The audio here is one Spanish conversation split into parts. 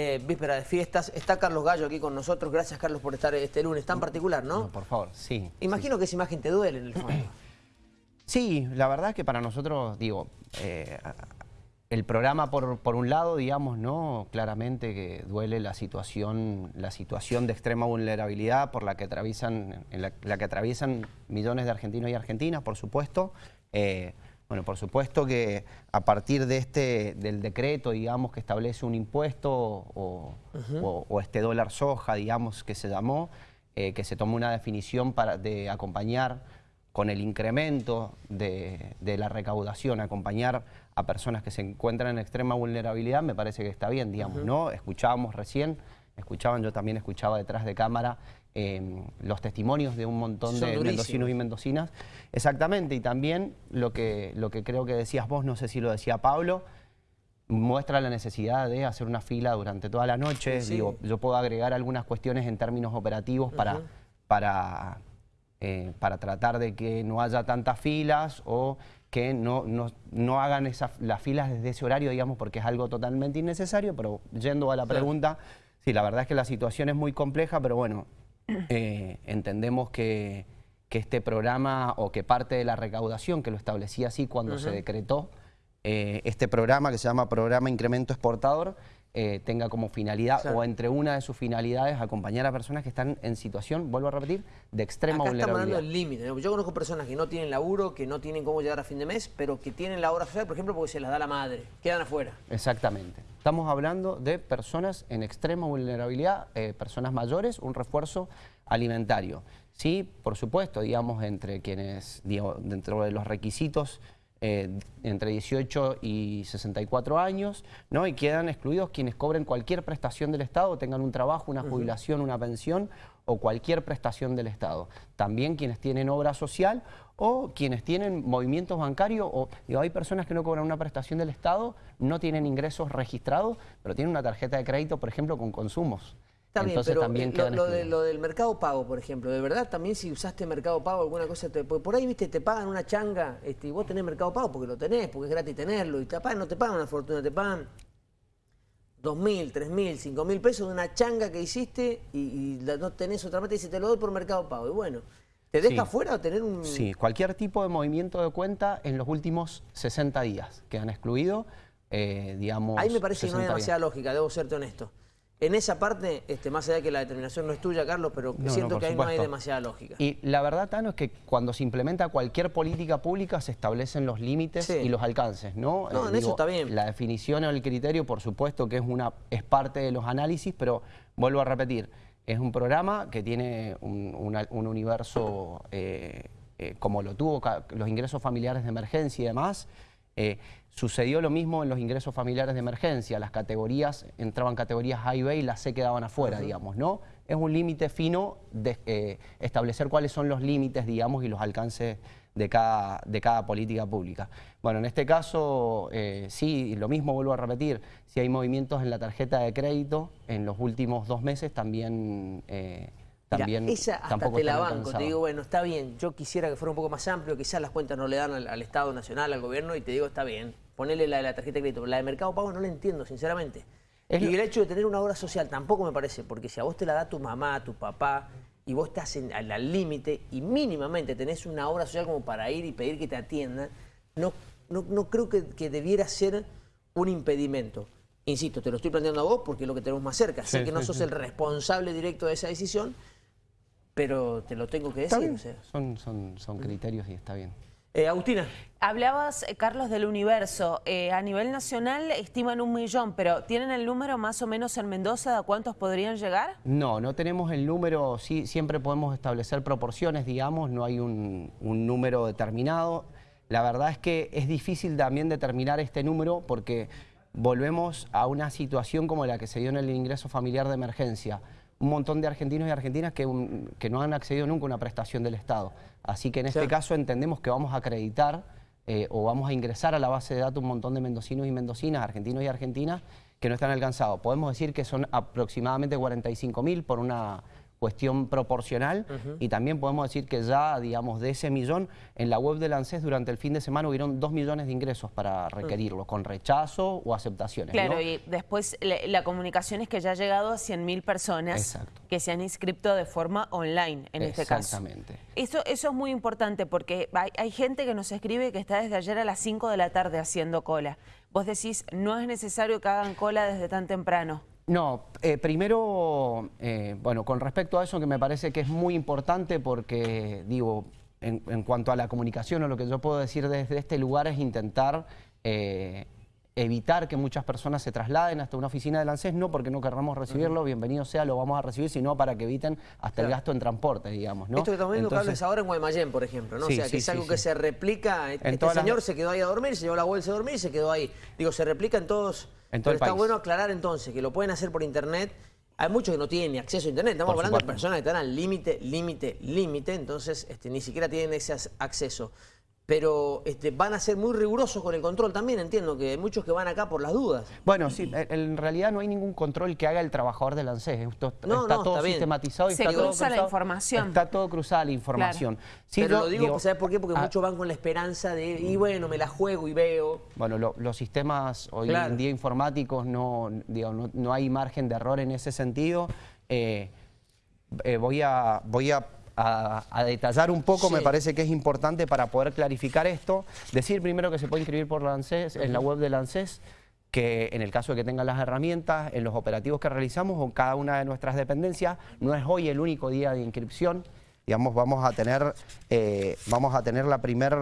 Eh, víspera de fiestas. Está Carlos Gallo aquí con nosotros. Gracias, Carlos, por estar este lunes tan particular, ¿no? No, por favor, sí. Imagino sí. que esa imagen te duele en el fondo. Sí, la verdad es que para nosotros, digo, eh, el programa por, por, un lado, digamos, ¿no? Claramente que duele la situación, la situación de extrema vulnerabilidad por la que atraviesan, en la, la que atraviesan millones de argentinos y argentinas, por supuesto. Eh, bueno, por supuesto que a partir de este, del decreto, digamos, que establece un impuesto o, uh -huh. o, o este dólar soja, digamos, que se llamó, eh, que se tomó una definición para, de acompañar con el incremento de, de, la recaudación, acompañar a personas que se encuentran en extrema vulnerabilidad, me parece que está bien, digamos, uh -huh. ¿no? Escuchábamos recién, escuchaban, yo también escuchaba detrás de cámara, eh, los testimonios de un montón Son de durísimos. mendocinos y mendocinas. Exactamente, y también lo que, lo que creo que decías vos, no sé si lo decía Pablo, muestra la necesidad de hacer una fila durante toda la noche. Sí, sí. Digo, yo puedo agregar algunas cuestiones en términos operativos para, uh -huh. para, eh, para tratar de que no haya tantas filas o que no, no, no hagan esa, las filas desde ese horario, digamos, porque es algo totalmente innecesario, pero yendo a la pregunta, sí, la verdad es que la situación es muy compleja, pero bueno, eh, entendemos que, que, este programa o que parte de la recaudación, que lo establecía así cuando uh -huh. se decretó, eh, este programa que se llama Programa Incremento Exportador, eh, tenga como finalidad claro. o entre una de sus finalidades acompañar a personas que están en situación, vuelvo a repetir, de extrema Acá vulnerabilidad. estamos hablando del límite. Yo conozco personas que no tienen laburo, que no tienen cómo llegar a fin de mes, pero que tienen la obra social, por ejemplo, porque se las da la madre. Quedan afuera. Exactamente. Estamos hablando de personas en extrema vulnerabilidad, eh, personas mayores, un refuerzo alimentario. Sí, por supuesto, digamos, entre quienes, dentro de los requisitos eh, entre 18 y 64 años, ¿no? y quedan excluidos quienes cobren cualquier prestación del Estado, tengan un trabajo, una jubilación, una pensión o cualquier prestación del Estado. También quienes tienen obra social o quienes tienen movimientos bancarios, o digo, hay personas que no cobran una prestación del Estado, no tienen ingresos registrados, pero tienen una tarjeta de crédito, por ejemplo, con consumos. Está bien, pero también lo, lo, de, lo, del mercado pago, por ejemplo, de verdad también si usaste mercado pago alguna cosa, te, por ahí viste te pagan una changa este, y vos tenés mercado pago porque lo tenés, porque es gratis tenerlo, y te pagan, no te pagan una fortuna, te pagan dos mil, tres mil, cinco mil pesos de una changa que hiciste y, y la, no tenés otra meta y dice te lo doy por mercado pago. Y bueno, ¿te deja sí. fuera tener un...? Sí, cualquier tipo de movimiento de cuenta en los últimos 60 días que han excluido, eh, digamos... Ahí me parece que no hay demasiada días. lógica, debo serte honesto. En esa parte, este, más allá de que la determinación no es tuya, Carlos, pero no, siento no, que ahí supuesto. no hay demasiada lógica. Y la verdad, Tano, es que cuando se implementa cualquier política pública se establecen los límites Sí. y los alcances, ¿no? No, en eso está bien. La definición o el criterio, por supuesto, que es, una, es parte de los análisis, pero vuelvo a repetir, es un programa que tiene un, una- un universo eh, eh, como lo tuvo los ingresos familiares de emergencia y demás. Sucedió lo mismo en los ingresos familiares de emergencia. Las categorías, entraban categorías A y B y las C quedaban afuera, digamos, ¿no? Es un límite fino de eh, establecer cuáles son los límites, digamos, y los alcances de cada, de cada política pública. Bueno, en este caso, eh, sí, lo mismo vuelvo a repetir, si hay movimientos en la tarjeta de crédito en los últimos dos meses, también... eh, Mira, también esa hasta tampoco te la banco, te digo, bueno, está bien, yo quisiera que fuera un poco más amplio, quizás las cuentas no le dan al, al Estado Nacional, al gobierno, y te digo, está bien, ponele la de la tarjeta de crédito, la de Mercado Pago no la entiendo, sinceramente. Es y lo- el hecho de tener una obra social tampoco me parece, porque si a vos te la da tu mamá, tu papá, y vos estás en- al límite, y mínimamente tenés una obra social como para ir y pedir que te atiendan, no, no, no creo que, que debiera ser un impedimento. Insisto, te lo estoy planteando a vos porque es lo que tenemos más cerca. sé que no sos sí. el responsable directo de esa decisión, pero te lo tengo que decir. bien, o sea. son, son, son criterios y está bien. Eh, Agustina, Hablabas, eh, Carlos, del universo. Eh, a nivel nacional estiman un millón, pero ¿tienen el número más o menos en Mendoza de a cuántos podrían llegar? No, no tenemos el número, sí, siempre podemos establecer proporciones, digamos, no hay un, un número determinado. La verdad es que es difícil también determinar este número porque volvemos a una situación como la que se dio en el ingreso familiar de emergencia. Un montón de argentinos y argentinas que, un- que no han accedido nunca a una prestación del Estado. Así que en este caso entendemos que vamos a acreditar eh, o vamos a ingresar a la base de datos un montón de mendocinos y mendocinas, argentinos y argentinas, que no están alcanzados. Podemos decir que son aproximadamente 45 mil por una cuestión proporcional y también podemos decir que ya, digamos, de ese millón, en la web del ANSES durante el fin de semana hubieron dos millones de ingresos para requerirlo, con rechazo o aceptaciones. Claro, y después la, comunicación es que ya ha llegado a 100.000 personas que se han inscrito de forma online, en este caso. Exactamente. Eso, eso es muy importante porque hay, hay gente que nos escribe que está desde ayer a las 5 de la tarde haciendo cola. Vos decís, no es necesario que hagan cola desde tan temprano. No, eh, primero, eh, bueno, con respecto a eso que me parece que es muy importante porque, digo, en, cuanto a la comunicación o lo que yo puedo decir desde este lugar es intentar eh, evitar que muchas personas se trasladen hasta una oficina del ANSES, no porque no querramos recibirlo, bienvenido sea, lo vamos a recibir, sino para que eviten hasta el gasto en transporte, digamos. ¿no? Esto que estamos viendo, Carlos, ahora en Guaymallén, por ejemplo, ¿no? o sea, que es algo que se replica, este señor se quedó ahí a dormir, se llevó la bolsa a dormir y se quedó ahí. Digo, se replica en todos... En todo Pero está bueno aclarar entonces que lo pueden hacer por internet, hay muchos que no tienen ni acceso a internet, estamos hablando de personas que están al límite, límite, límite, entonces este, ni siquiera tienen ese acceso pero este, van a ser muy rigurosos con el control también, entiendo que hay muchos que van acá por las dudas. Bueno, sí, en realidad no hay ningún control que haga el trabajador del ANSES, está todo sistematizado. Y Se está cruza la información. Está todo cruzada la información. pero lo digo, ¿sabes por qué? Porque ah. muchos van con la esperanza de, y bueno, me la juego y veo. Bueno, los sistemas hoy en día informáticos no, digo, no, hay margen de error en ese sentido. Eh, eh, voy a... Voy a a, detallar un poco, me parece que es importante para poder clarificar esto. Decir primero que se puede inscribir por ANSES, en la web del ANSES, que en el caso de que tengan las herramientas, en los operativos que realizamos o cada una de nuestras dependencias, no es hoy el único día de inscripción. Digamos, vamos a tener, eh, vamos a tener la primer,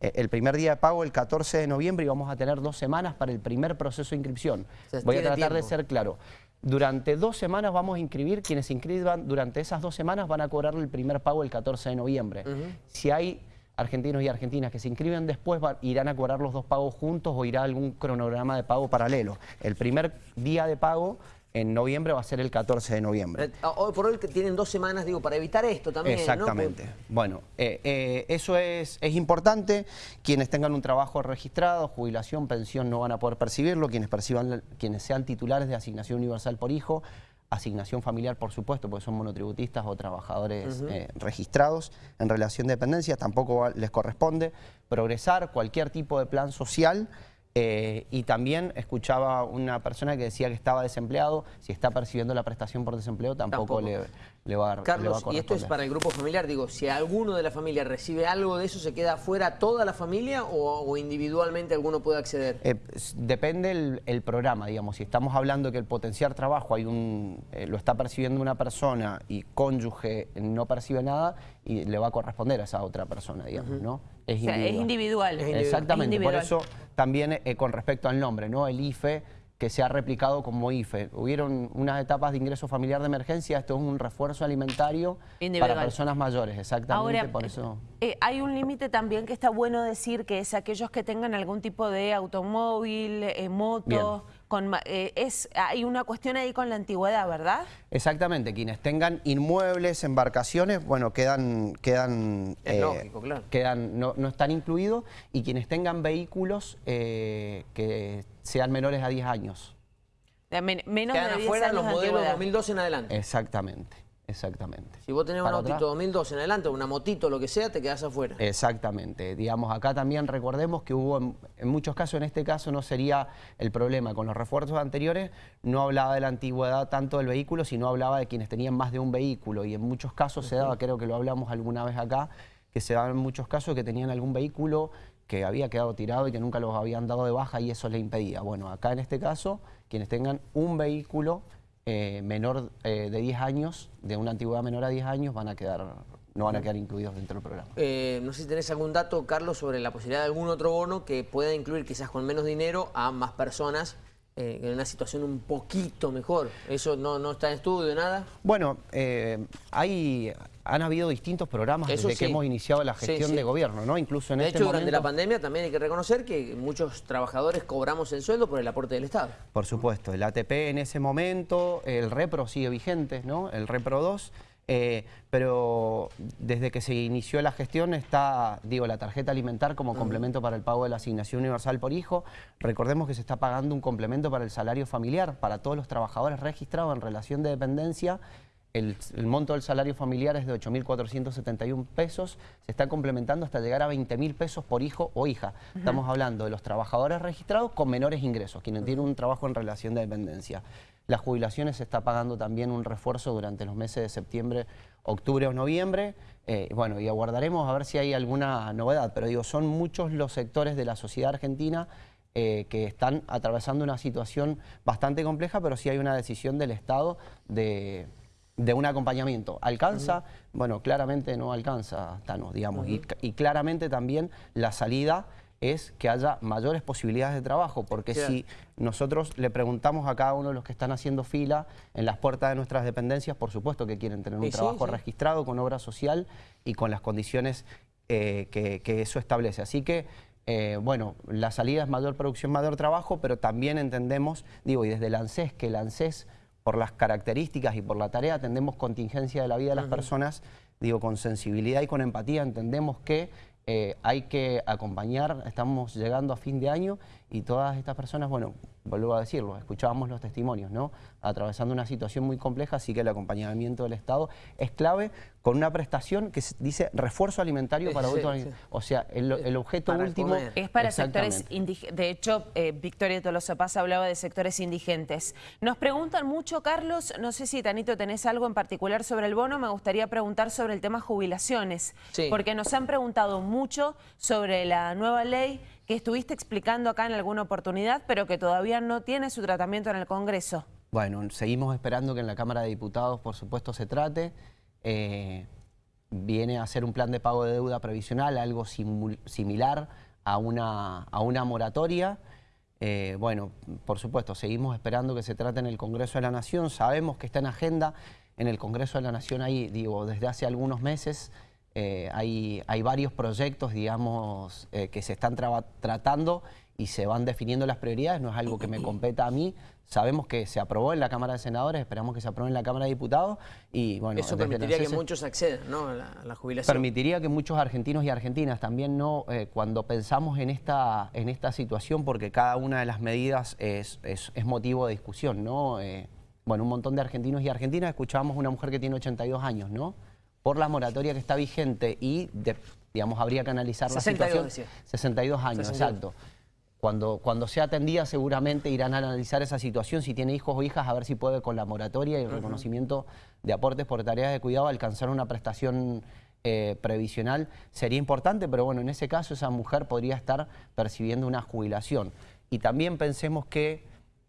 eh, el primer día de pago el 14 de noviembre y vamos a tener dos semanas para el primer proceso de inscripción. Voy a tratar de ser claro. Durante dos semanas vamos a inscribir, quienes se inscriban durante esas dos semanas van a cobrar el primer pago el 14 de noviembre. Si hay argentinos y argentinas que se inscriben después, irán a cobrar los dos pagos juntos o irá algún cronograma de pago paralelo. El primer día de pago en noviembre va a ser el 14 de noviembre. Eh, hoy por hoy tienen dos semanas, digo, para evitar esto también, Exactamente. Bueno, eh, eh, eso es, es importante. Quienes tengan un trabajo registrado, jubilación, pensión, no van a poder percibirlo. Quienes perciban, quienes sean titulares de asignación universal por hijo, asignación familiar, por supuesto, porque son monotributistas o trabajadores registrados en relación de dependencia, tampoco les corresponde progresar cualquier tipo de plan social eh, y también escuchaba una persona que decía que estaba desempleado, si está percibiendo la prestación por desempleo tampoco, Le, le, va, a, Carlos, y esto es para el grupo familiar, digo, si alguno de la familia recibe algo de eso, ¿se queda fuera toda la familia o, individualmente alguno puede acceder? Eh, depende el, programa, digamos, si estamos hablando que el potenciar trabajo hay un eh, lo está percibiendo una persona y cónyuge no percibe nada y le va a corresponder a esa otra persona, digamos, ¿no? Es, individual. Exactamente, por eso también eh, con respecto al nombre, ¿no? El IFE que se ha replicado como IFE. Hubieron unas etapas de ingreso familiar de emergencia, esto es un refuerzo alimentario para personas mayores, exactamente, por eso... Eh, hay un límite también que está bueno decir, que es aquellos que tengan algún tipo de automóvil, eh, moto... Eh, es, hay una cuestión ahí con la antigüedad, ¿verdad? Exactamente, quienes tengan inmuebles, embarcaciones, bueno, quedan, quedan, eh, quedan no, están incluidos, y quienes tengan vehículos eh, que sean menores a 10 años. menos quedan de 10 afuera los modelos 2012 en adelante. Exactamente. Exactamente. Si vos tenés un autito 2002 en adelante, una motito, lo que sea, te quedás afuera. Exactamente. Digamos, acá también recordemos que hubo, en, muchos casos, en este caso no sería el problema. Con los refuerzos anteriores no hablaba de la antigüedad tanto del vehículo, sino hablaba de quienes tenían más de un vehículo. Y en muchos casos se daba, creo que lo hablamos alguna vez acá, que se daban muchos casos que tenían algún vehículo que había quedado tirado y que nunca los habían dado de baja y eso le impedía. Bueno, acá en este caso, quienes tengan un vehículo eh, menor eh, de 10 años, de una antigüedad menor a 10 años, van a quedar no van a quedar incluidos dentro del programa. Eh, no sé si tenés algún dato, Carlos, sobre la posibilidad de algún otro bono que pueda incluir quizás con menos dinero a más personas en una situación un poquito mejor. ¿Eso no, no está en estudio, nada? Bueno, hay, han habido distintos programas desde que hemos iniciado la gestión de gobierno, ¿no? Incluso en de este hecho, durante la pandemia también hay que reconocer que muchos trabajadores cobramos el sueldo por el aporte del Estado. Por supuesto, el ATP en ese momento, el REPRO sigue vigente, ¿no? El REPRO 2, eh, pero desde que se inició la gestión está, digo, la tarjeta alimentar como complemento para el pago de la asignación universal por hijo. Recordemos que se está pagando un complemento para el salario familiar para todos los trabajadores registrados en relación de dependencia el, monto del salario familiar es de 8.471 pesos, se está complementando hasta llegar a 20.000 pesos por hijo o hija. Estamos hablando de los trabajadores registrados con menores ingresos, quienes tienen un trabajo en relación de dependencia. Las jubilaciones se está pagando también un refuerzo durante los meses de septiembre, octubre o noviembre. Eh, bueno, y aguardaremos a ver si hay alguna novedad, pero digo, son muchos los sectores de la sociedad argentina eh, que están atravesando una situación bastante compleja, pero sí hay una decisión del Estado de de un acompañamiento. ¿Alcanza? Bueno, claramente no alcanza, Thanos, digamos. y, claramente también la salida es que haya mayores posibilidades de trabajo, porque si nosotros le preguntamos a cada uno de los que están haciendo fila en las puertas de nuestras dependencias, por supuesto que quieren tener un trabajo registrado con obra social y con las condiciones eh, que, eso establece. Así que, eh, bueno, la salida es mayor producción, mayor trabajo, pero también entendemos, digo, y desde el ANSES, que el ANSES por las características y por la tarea atendemos contingencia de la vida de las personas, digo, con sensibilidad y con empatía entendemos que eh, hay que acompañar, estamos llegando a fin de año y todas estas personas, bueno, vuelvo a decirlo, escuchábamos los testimonios, ¿no? Atravesando una situación muy compleja, así que el acompañamiento del Estado es clave con una prestación que dice refuerzo alimentario para adultos. O sea, el, objeto último... Es para sectores indigentes. De hecho, eh, Victoria Tolosa Paz hablaba de sectores indigentes. Nos preguntan mucho, Carlos, no sé si Tanito tenés algo en particular sobre el bono, me gustaría preguntar sobre el tema jubilaciones, porque nos han preguntado mucho sobre la nueva ley que estuviste explicando acá en alguna oportunidad, pero que todavía no tiene su tratamiento en el Congreso. Bueno, seguimos esperando que en la Cámara de Diputados, por supuesto, se trate. Eh, viene a ser un plan de pago de deuda previsional, algo similar a una, a una moratoria. Eh, bueno, por supuesto, seguimos esperando que se trate en el Congreso de la Nación. Sabemos que está en agenda en el Congreso de la Nación ahí, digo, desde hace algunos meses eh, hay, hay, varios proyectos, digamos, que se están tratando y se van definiendo las prioridades, no es algo que me competa a mí. Sabemos que se aprobó en la Cámara de Senadores, esperamos que se apruebe en la Cámara de Diputados y bueno... Eso permitiría que muchos accedan ¿no? a, la, jubilación. Permitiría que muchos argentinos y argentinas también no, eh, cuando pensamos en esta, en esta situación, porque cada una de las medidas es, es, es motivo de discusión, ¿no? bueno, un montón de argentinos y argentinas, escuchábamos una mujer que tiene 82 años, ¿no? por la moratoria que está vigente y, digamos, habría que analizar la situación. 62 años, exacto. Cuando, cuando sea atendida seguramente irán a analizar esa situación, si tiene hijos o hijas, a ver si puede con la moratoria y el reconocimiento de aportes por tareas de cuidado alcanzar una prestación eh, previsional. Sería importante, pero bueno, en ese caso esa mujer podría estar percibiendo una jubilación. Y también pensemos que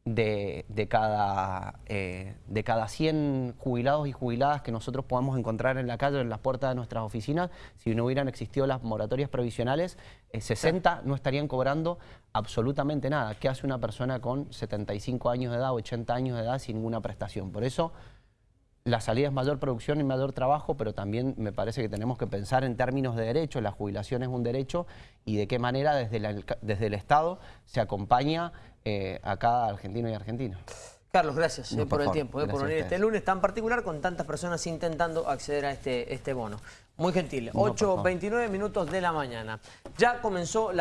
de, cada, eh, de cada 100 jubilados y jubiladas que nosotros podamos encontrar en la calle, en las puertas de nuestras oficinas, si no hubieran existido las moratorias provisionales, 60 eh, no estarían cobrando absolutamente nada. ¿Qué hace una persona con 75 años de edad, 80 años de edad sin ninguna prestación? Por eso la salida es mayor producción y mayor trabajo, pero también me parece que tenemos que pensar en términos de derecho, la jubilación es un derecho y de qué manera desde, desde el Estado se acompaña eh, a cada argentino y argentina. Carlos, gracias eh, por, el tiempo, eh, por venir este lunes tan particular con tantas personas intentando acceder a este, este bono. Muy gentil, 8.29 minutos de la mañana. Ya comenzó la...